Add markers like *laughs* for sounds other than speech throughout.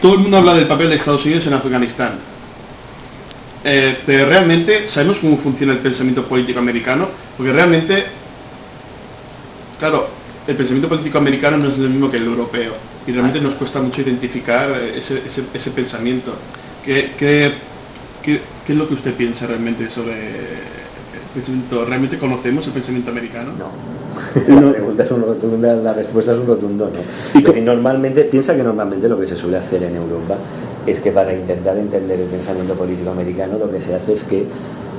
todo el mundo habla del papel de Estados Unidos en Afganistán. Eh, pero realmente sabemos cómo funciona el pensamiento político americano, porque realmente, claro, el pensamiento político americano no es lo mismo que el europeo, y realmente nos cuesta mucho identificar ese, ese, pensamiento. ¿Qué, qué, qué, qué es lo que usted piensa realmente sobre ¿Realmente conocemos el pensamiento americano? No. *laughs* La pregunta es un rotundo, la respuesta es un rotundo no. Y normalmente, piensa que normalmente lo que se suele hacer en Europa es que para intentar entender el pensamiento político americano lo que se hace es que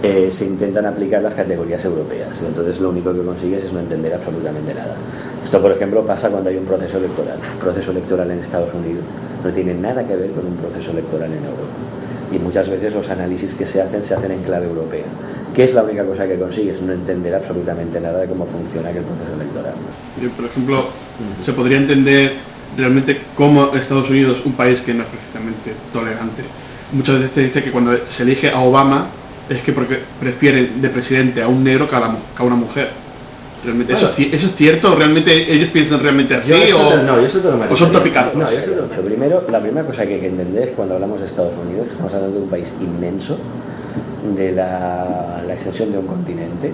eh, se intentan aplicar las categorías europeas y entonces lo único que consigues es no entender absolutamente nada. Esto, por ejemplo, pasa cuando hay un proceso electoral. Un proceso electoral en Estados Unidos no tiene nada que ver con un proceso electoral en Europa. Y muchas veces los análisis que se hacen se hacen en clave europea que es la única cosa que consigues, no entender absolutamente nada de cómo funciona aquel proceso electoral. Por ejemplo, se podría entender realmente cómo Estados Unidos, un país que no es precisamente tolerante, muchas veces te dice que cuando se elige a Obama es que porque prefieren de presidente a un negro que a, una mujer. Realmente, eso, es cierto? ¿Realmente ellos piensan realmente así? o, no, yo o son topicados? No, yo Primero, la primera cosa que hay que entender es cuando hablamos de Estados Unidos, estamos hablando de un país inmenso, de la, extensión de un continente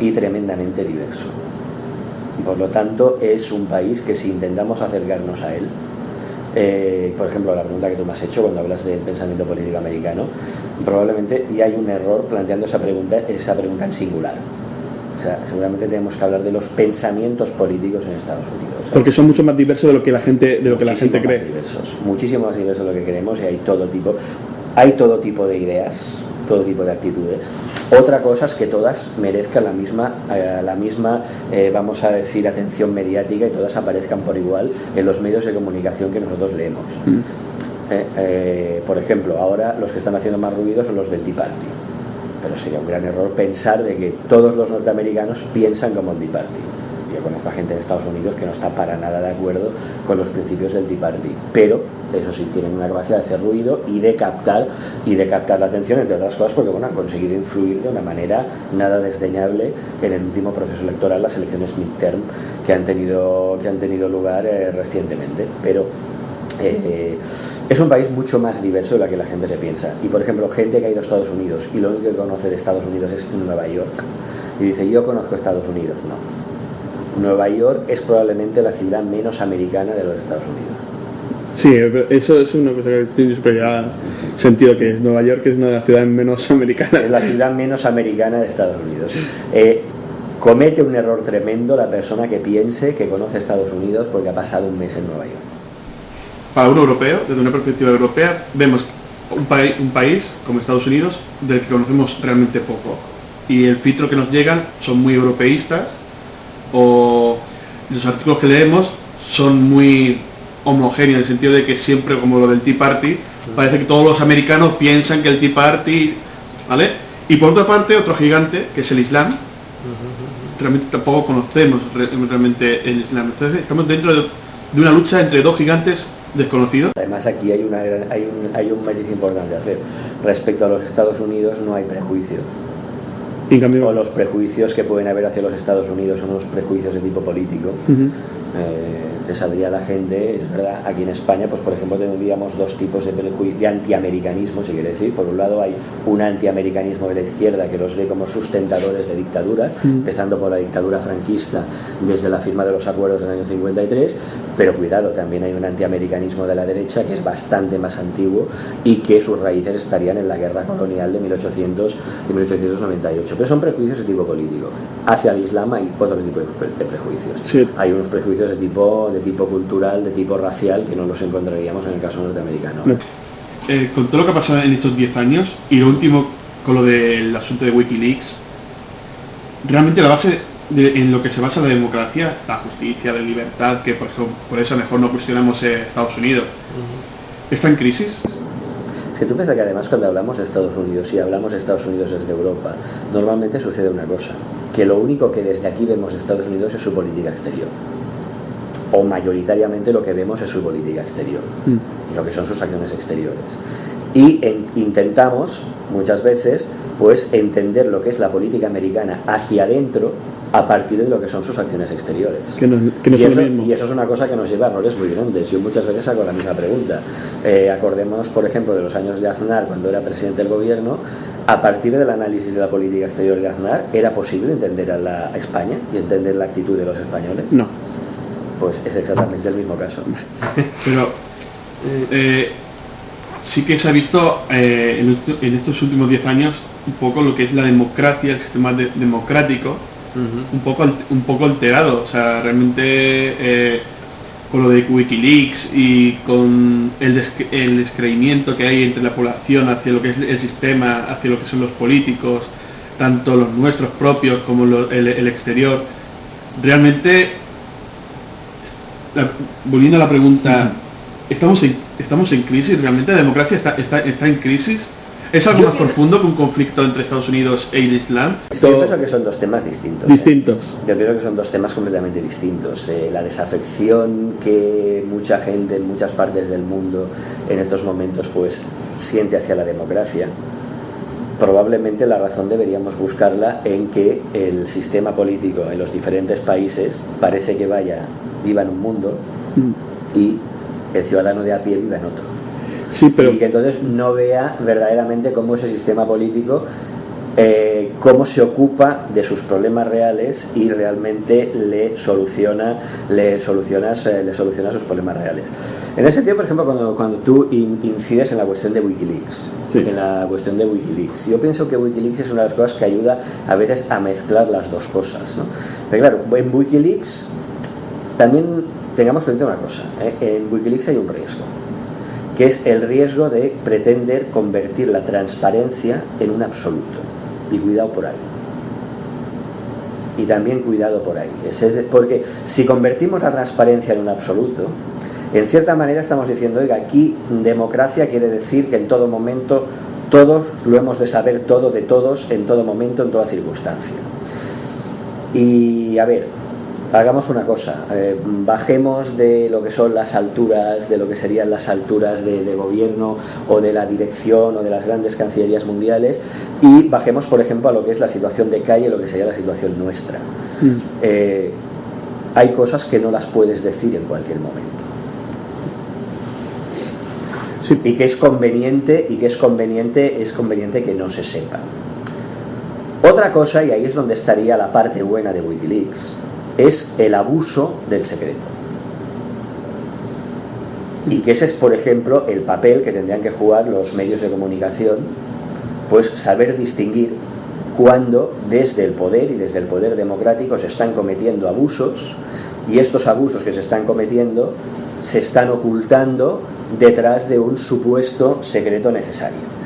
y tremendamente diverso. Por lo tanto, es un país que si intentamos acercarnos a él, eh, por ejemplo, la pregunta que tú me has hecho cuando hablas del pensamiento político americano, probablemente ya hay un error planteando esa pregunta, esa pregunta en singular. O sea, seguramente tenemos que hablar de los pensamientos políticos en Estados Unidos. Porque son mucho más diversos de lo que la gente, de lo que la gente cree. Diversos, muchísimo más diversos de lo que queremos y hay todo tipo, hay todo tipo de ideas, todo tipo de actitudes. Otra cosa es que todas merezcan la misma, eh, la misma eh, vamos a decir, atención mediática y todas aparezcan por igual en los medios de comunicación que nosotros leemos. Eh, por ejemplo, ahora los que están haciendo más ruido son los del Tea Party. Pero sería un gran error pensar de que todos los norteamericanos piensan como el Tea yo conozco a gente en Estados Unidos que no está para nada de acuerdo con los principios del Tea pero eso sí tienen una capacidad de hacer ruido y de captar y de captar la atención entre otras cosas porque bueno han conseguido influir de una manera nada desdeñable en el último proceso electoral las elecciones midterm que han tenido que han tenido lugar eh, recientemente. Pero eh, es un país mucho más diverso de lo que la gente se piensa. Y por ejemplo, gente que ha ido a Estados Unidos y lo único que conoce de Estados Unidos es Nueva York y dice, yo conozco Estados Unidos. No, Nueva York es probablemente la ciudad menos americana de los Estados Unidos. Sí, eso es una cosa que tiene ya sentido, que Nueva York es una de las ciudades menos americanas. Es la ciudad menos americana de Estados Unidos. Eh, comete un error tremendo la persona que piense que conoce Estados Unidos porque ha pasado un mes en Nueva York. Para un europeo, desde una perspectiva europea, vemos un, país, un país como Estados Unidos del que conocemos realmente poco. Y el filtro que nos llegan son muy europeístas o los artículos que leemos son muy homogéneos en el sentido de que siempre como lo del Tea Party parece que todos los americanos piensan que el Tea Party ¿vale? y por otra parte otro gigante que es el Islam realmente tampoco conocemos realmente el Islam entonces estamos dentro de, una lucha entre dos gigantes desconocidos además aquí hay una hay un, hay un matiz importante a hacer. Respecto a los Estados Unidos no hay prejuicio. O los prejuicios que pueden haber hacia los Estados Unidos son los prejuicios de tipo político te saldría la gente, es verdad, aquí en España, pues por ejemplo tendríamos dos tipos de, de antiamericanismo, si quiere decir. Por un lado hay un antiamericanismo de la izquierda que los ve como sustentadores de dictadura, mm. empezando por la dictadura franquista desde la firma de los acuerdos del año 53, pero cuidado, también hay un antiamericanismo de la derecha que es bastante más antiguo y que sus raíces estarían en la guerra colonial de 1800 de 1898. Pero son prejuicios de tipo político. Hacia el Islam hay otro tipo de, prejuicios. Hay unos prejuicios de tipo de tipo cultural, de tipo racial, que no los encontraríamos en el caso norteamericano. Eh, con todo lo que ha pasado en estos 10 años, y lo último con lo del asunto de Wikileaks, realmente la base en lo que se basa la democracia, la justicia, la libertad, que por, por eso mejor no cuestionamos Estados Unidos, ¿está en crisis? Es que tú piensas que además cuando hablamos de Estados Unidos y hablamos de Estados Unidos desde Europa, normalmente sucede una cosa, que lo único que desde aquí vemos de Estados Unidos es su política exterior o mayoritariamente lo que vemos es su política exterior, mm. lo que son sus acciones exteriores. Y intentamos muchas veces pues entender lo que es la política americana hacia adentro a partir de lo que son sus acciones exteriores. Que no, que no y, eso, mismo. y eso es una cosa que nos lleva a errores muy grandes. Yo muchas veces hago la misma pregunta. Eh, acordémonos, por ejemplo, de los años de Aznar, cuando era presidente del gobierno, a partir del análisis de la política exterior de Aznar, ¿era posible entender a, la, España y entender la actitud de los españoles? No. Pues es exactamente el mismo caso. Pero eh, sí que se ha visto eh, en, esto- en estos últimos 10 años un poco lo que es la democracia, el sistema de- democrático, un, poco, un poco alterado. O sea, realmente eh, con lo de Wikileaks y con el, descre- el descreimiento que hay entre la población hacia lo que es el sistema, hacia lo que son los políticos, tanto los nuestros propios como lo- el, el exterior, realmente la- volviendo a la pregunta, ¿estamos en, ¿estamos en crisis? ¿Realmente la democracia está, está, está en crisis? ¿Es algo Yo más pienso- profundo que un conflicto entre Estados Unidos e el Islam? Es que yo pienso que son dos temas distintos. ¿eh? Distintos. Yo pienso que son dos temas completamente distintos. Eh, la desafección que mucha gente en muchas partes del mundo en estos momentos pues siente hacia la democracia. Probablemente la razón deberíamos buscarla en que el sistema político en los diferentes países parece que vaya, viva en un mundo y el ciudadano de a pie viva en otro Sí, y que entonces no vea verdaderamente cómo ese sistema político eh, cómo se ocupa de sus problemas reales y realmente le soluciona le solucionas eh, le soluciona sus problemas reales en ese sentido por ejemplo cuando, cuando tú in- incides en la cuestión de Wikileaks Sí. en la cuestión de Wikileaks yo pienso que Wikileaks es una de las cosas que ayuda a veces a mezclar las dos cosas ¿no? pero claro en Wikileaks también tengamos presente una cosa ¿eh? en Wikileaks hay un riesgo que es el riesgo de pretender convertir la transparencia en un absoluto. Y cuidado por ahí. Y también cuidado por ahí. Porque si convertimos la transparencia en un absoluto, en cierta manera estamos diciendo, oiga, aquí democracia quiere decir que en todo momento todos lo hemos de saber todo de todos, en todo momento, en toda circunstancia. Y a ver, hagamos una cosa, eh, bajemos de lo que son las alturas, de lo que serían las alturas de, de gobierno o de la dirección o de las grandes cancillerías mundiales y bajemos, por ejemplo, a lo que es la situación de calle, lo que sería la situación nuestra. Eh, hay cosas que no las puedes decir en cualquier momento Sí. y que es conveniente y que es conveniente es conveniente que no se sepa. Otra cosa, y ahí es donde estaría la parte buena de Wikileaks, es el abuso del secreto. Y que ese es, por ejemplo, el papel que tendrían que jugar los medios de comunicación, pues saber distinguir cuando desde el poder y desde el poder democrático se están cometiendo abusos y estos abusos que se están cometiendo se están ocultando detrás de un supuesto secreto necesario.